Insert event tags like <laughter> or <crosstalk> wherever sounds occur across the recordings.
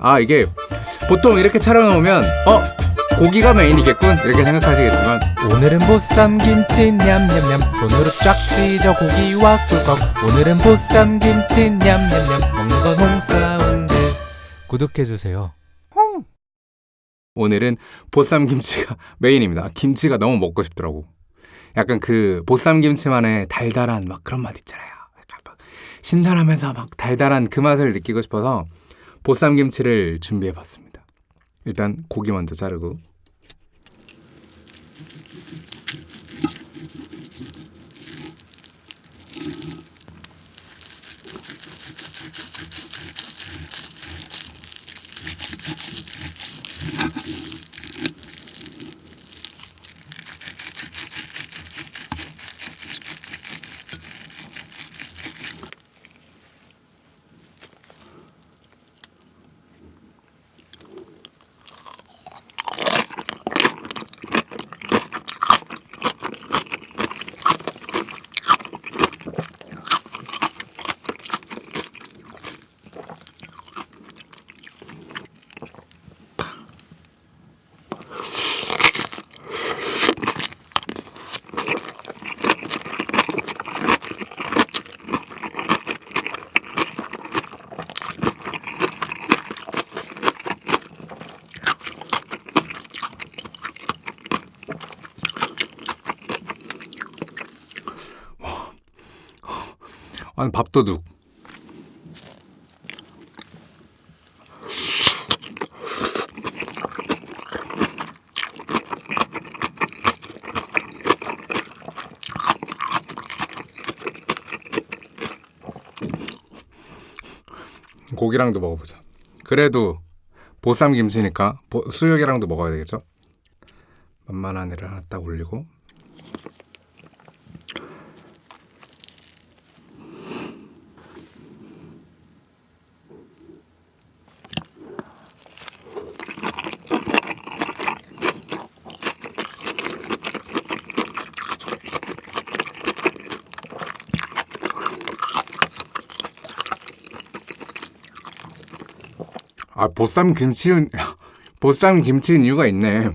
아 이게 보통 이렇게 차려놓으면 어? 고기가 메인이겠군? 이렇게 생각하시겠지만. 오늘은 보쌈김치 냠냠냠. 손으로 쫙 찢어 고기와 꿀꺽. 오늘은 보쌈김치 냠냠냠. 먹는 건 홍사운드. 구독해주세요. 오늘은 보쌈 김치가 <laughs> 메인입니다. 김치가 너무 먹고 싶더라고. 약간 그 보쌈 김치만의 달달한 막 그런 맛 있잖아요. 약간 막 신선하면서 막 달달한 그 맛을 느끼고 싶어서 보쌈 김치를 준비해 봤습니다. 일단 고기 먼저 자르고 아니 밥도둑 고기랑도 먹어보자. 그래도 보쌈 김치니까 보- 수육이랑도 먹어야 되겠죠? 만만한 애를 하나 딱 올리고 아 보쌈 김치는 <laughs> 보쌈 김치는 이유가 있네.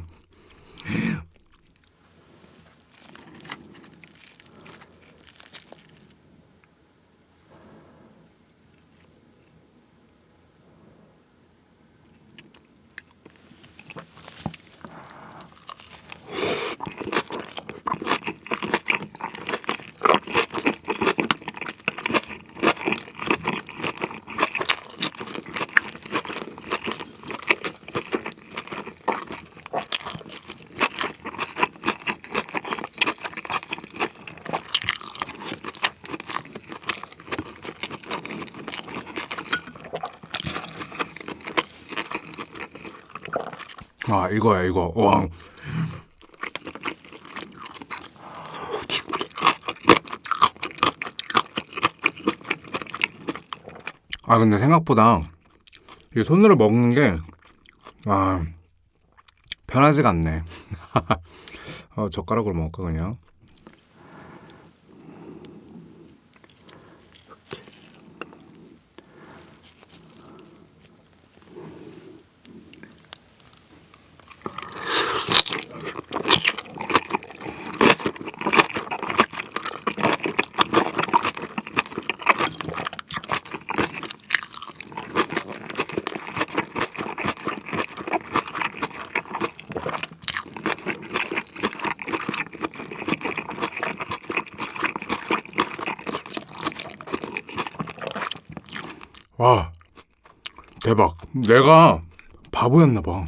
아 이거야 이거. 와. 아 근데 생각보다 이 손으로 먹는 게 아, 편하지가 않네. <laughs> 어, 젓가락으로 먹을까 그냥. 와 대박. 내가 바보였나 봐.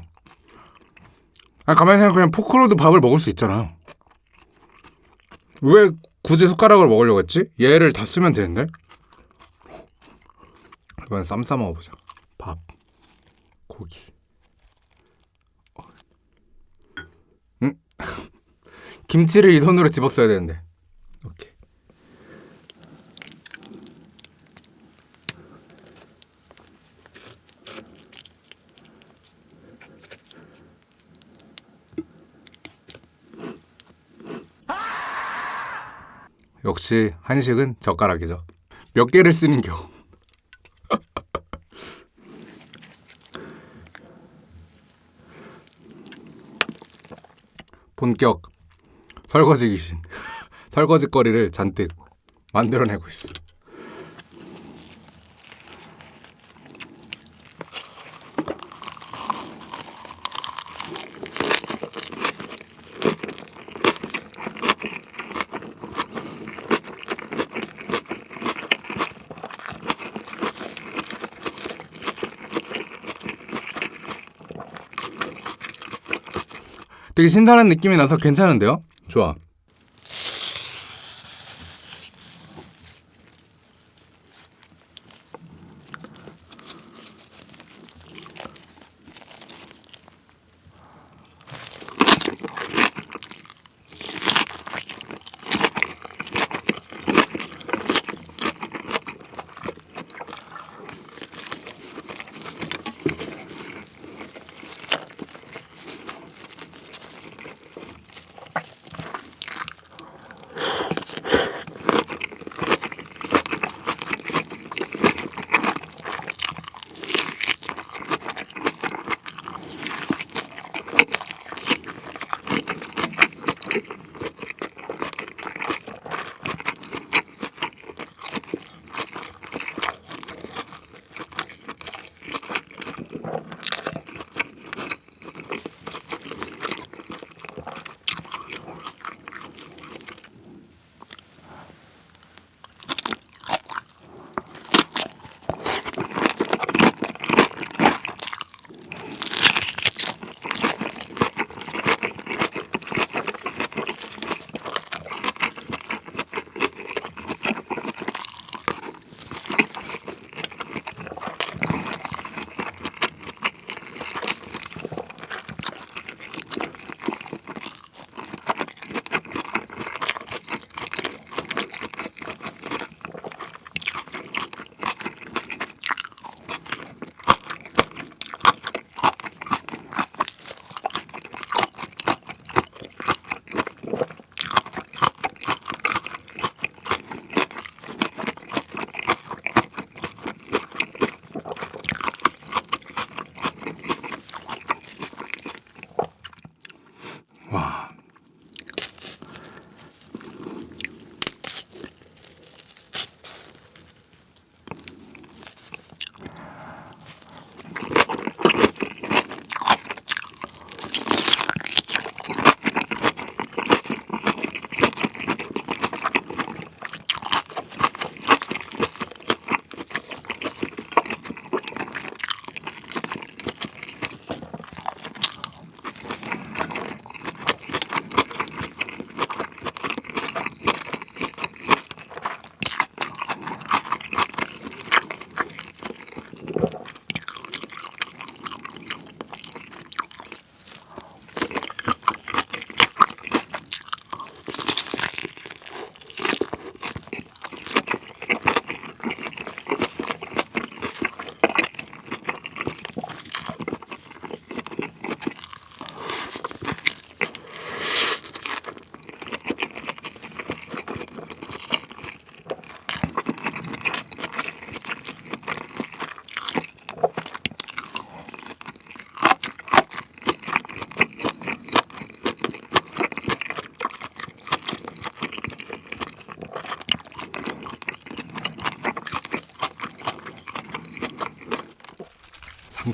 아, 가만히 생각해 그냥 포크로도 밥을 먹을 수 있잖아. 왜 굳이 숟가락을 먹으려고 했지? 얘를 다 쓰면 되는데? 이번엔 쌈 싸 먹어보자. 밥 고기. 어. 음? <laughs> 김치를 이 손으로 집었어야 되는데 역시 한식은 젓가락이죠. 몇 개를 쓰는 겨 <laughs> 본격 설거지 귀신 <laughs> 설거지거리를 잔뜩 만들어내고 있습니다. 되게 신선한 느낌이 나서 괜찮은데요? 좋아.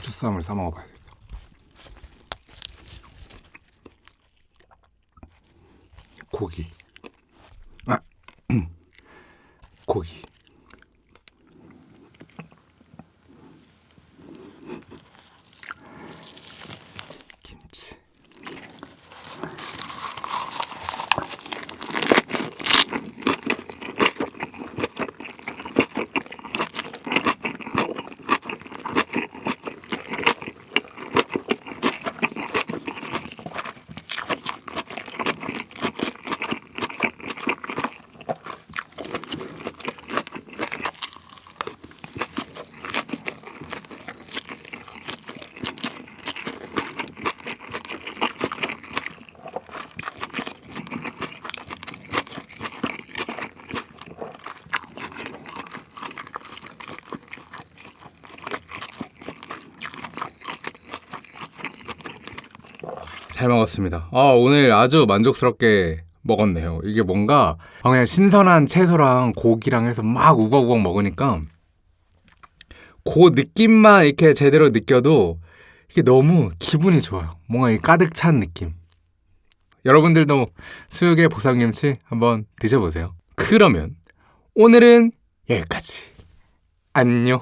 상추쌈을 싸 먹어봐야겠다. 고기. 아, <clears throat> 고기. 잘 먹었습니다. 아, 오늘 아주 만족스럽게 먹었네요. 이게 뭔가 아, 그냥 신선한 채소랑 고기랑 해서 막 우걱우걱 먹으니까 그 느낌만 이렇게 제대로 느껴도 이게 너무 기분이 좋아요. 뭔가 이 가득 찬 느낌. 여러분들도 수육의 보쌈김치 한번 드셔보세요. 그러면 오늘은 여기까지. 안녕.